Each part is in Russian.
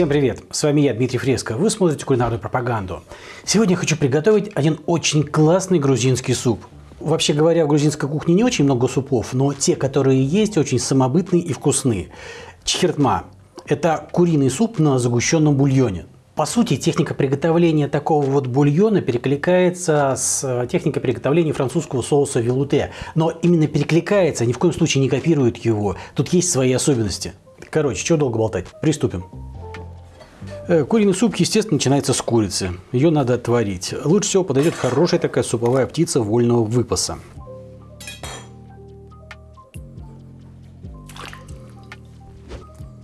Всем привет! С вами я, Дмитрий Фреско. Вы смотрите кулинарную пропаганду. Сегодня я хочу приготовить один очень классный грузинский суп. Вообще говоря, в грузинской кухне не очень много супов, но те, которые есть, очень самобытные и вкусные. Чхиртма – это куриный суп на загущенном бульоне. По сути, техника приготовления такого вот бульона перекликается с техникой приготовления французского соуса вилуте. Но именно перекликается, ни в коем случае не копирует его. Тут есть свои особенности. Короче, чего долго болтать? Приступим. Э, куриный суп, естественно, начинается с курицы. Ее надо отварить. Лучше всего подойдет хорошая такая суповая птица вольного выпаса.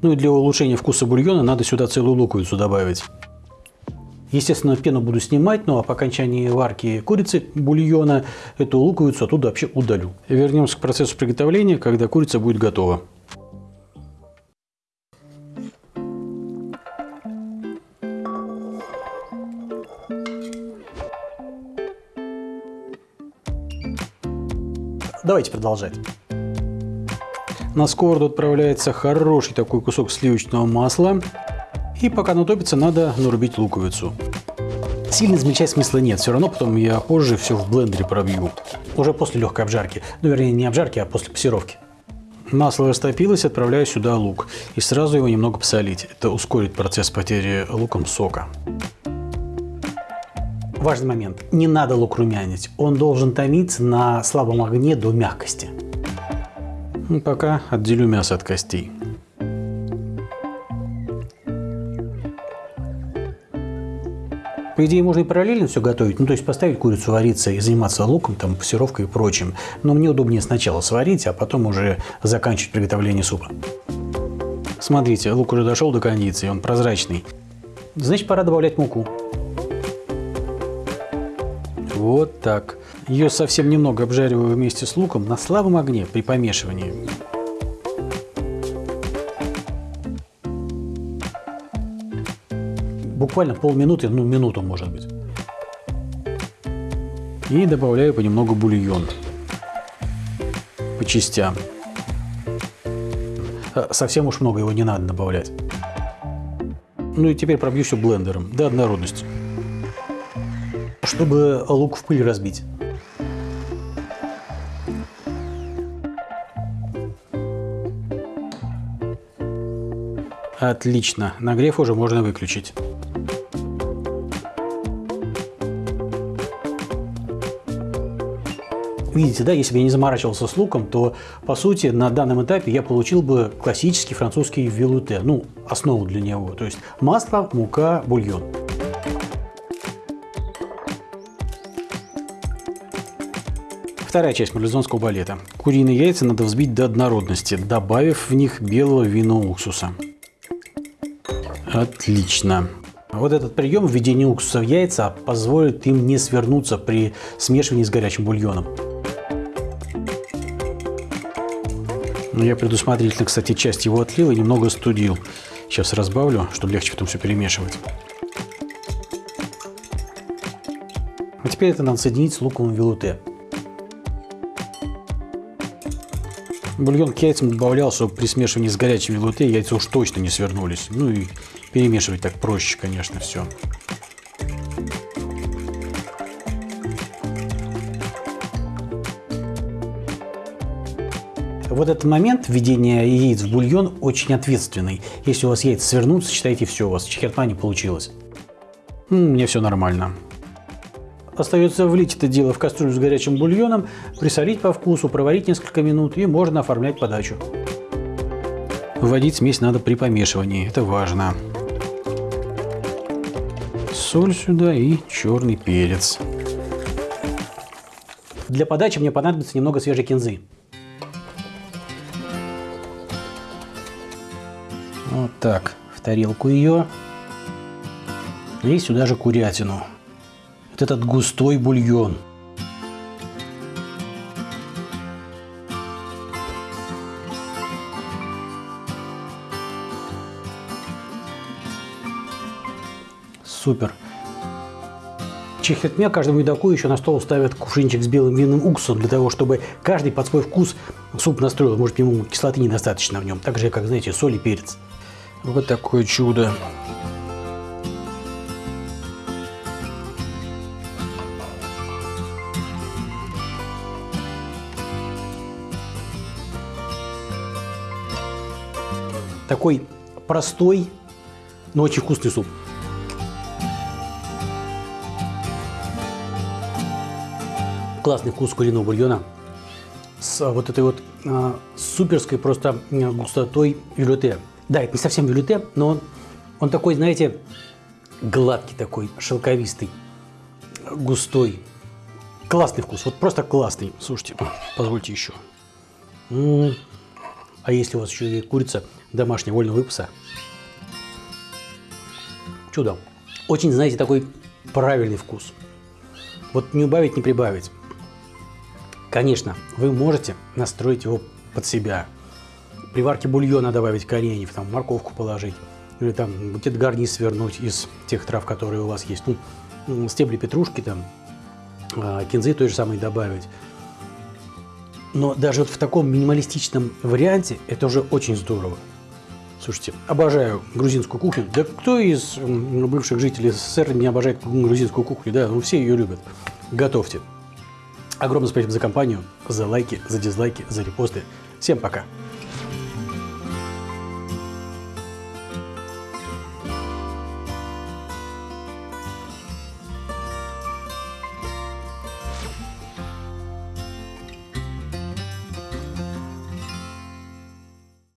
Ну и для улучшения вкуса бульона надо сюда целую луковицу добавить. Естественно, пену буду снимать, но ну, а по окончании варки курицы бульона эту луковицу оттуда вообще удалю. Вернемся к процессу приготовления, когда курица будет готова. Давайте продолжать. На сковороду отправляется хороший такой кусок сливочного масла. И пока оно топится, надо нарубить луковицу. Сильно измельчать смысла нет, все равно потом я позже все в блендере пробью. Уже после легкой обжарки. Ну, вернее, не обжарки, а после пассировки. Масло растопилось, отправляю сюда лук. И сразу его немного посолить. Это ускорит процесс потери луком сока. Важный момент. Не надо лук румянить. Он должен томиться на слабом огне до мягкости. Ну, пока отделю мясо от костей. По идее, можно и параллельно все готовить, ну, то есть поставить курицу вариться и заниматься луком, там, пассировкой и прочим. Но мне удобнее сначала сварить, а потом уже заканчивать приготовление супа. Смотрите, лук уже дошел до кондиции, он прозрачный. Значит, пора добавлять муку. Вот так. Ее совсем немного обжариваю вместе с луком на слабом огне при помешивании. Буквально полминуты, ну минуту может быть. И добавляю понемногу бульон. По частям. Э, совсем уж много его не надо добавлять. Ну и теперь пробью все блендером до однородности чтобы лук в пыль разбить. Отлично. Нагрев уже можно выключить. Видите, да, если бы я не заморачивался с луком, то, по сути, на данном этапе я получил бы классический французский вилуте, ну, основу для него. То есть масло, мука, бульон. Вторая часть марлезонского балета. Куриные яйца надо взбить до однородности, добавив в них белого вина уксуса. Отлично. Вот этот прием введения уксуса в яйца позволит им не свернуться при смешивании с горячим бульоном. Но я предусмотрительно, кстати, часть его отлил и немного студил. Сейчас разбавлю, чтобы легче потом все перемешивать. А теперь это надо соединить с луковым вилуте. Бульон к яйцам добавлял, чтобы при смешивании с горячим вилуте яйца уж точно не свернулись. Ну и перемешивать так проще, конечно, все. Вот этот момент введения яиц в бульон очень ответственный. Если у вас яйца свернутся, считайте все, у вас чехертма не получилось. У меня все нормально. Остается влить это дело в кастрюлю с горячим бульоном, присолить по вкусу, проварить несколько минут и можно оформлять подачу. Вводить смесь надо при помешивании, это важно. Соль сюда и черный перец. Для подачи мне понадобится немного свежей кинзы. Вот так, в тарелку ее. И сюда же курятину вот этот густой бульон. Супер. Чехотме каждому едоку еще на стол ставят кувшинчик с белым винным уксусом, для того, чтобы каждый под свой вкус суп настроил. Может, ему кислоты недостаточно в нем, так же, как, знаете, соль и перец. Вот такое чудо. Такой простой, но очень вкусный суп. Классный вкус куриного бульона с вот этой вот а, суперской просто густотой вилюте. Да, это не совсем вилюте, но он, он такой, знаете, гладкий такой, шелковистый, густой. Классный вкус, вот просто классный. Слушайте, позвольте еще. М -м -м. А если у вас еще и курица домашняя вольного выпаса? Чудо. Очень, знаете, такой правильный вкус. Вот не убавить, не прибавить. Конечно, вы можете настроить его под себя. При варке бульона добавить кореньев, там морковку положить. Или там где-то гарнир свернуть из тех трав, которые у вас есть. Ну, стебли петрушки, там, а, кинзы той же самой добавить. Но даже вот в таком минималистичном варианте это уже очень здорово. Слушайте, обожаю грузинскую кухню. Да кто из бывших жителей СССР не обожает грузинскую кухню? Да, ну все ее любят. Готовьте. Огромное спасибо за компанию, за лайки, за дизлайки, за репосты. Всем пока!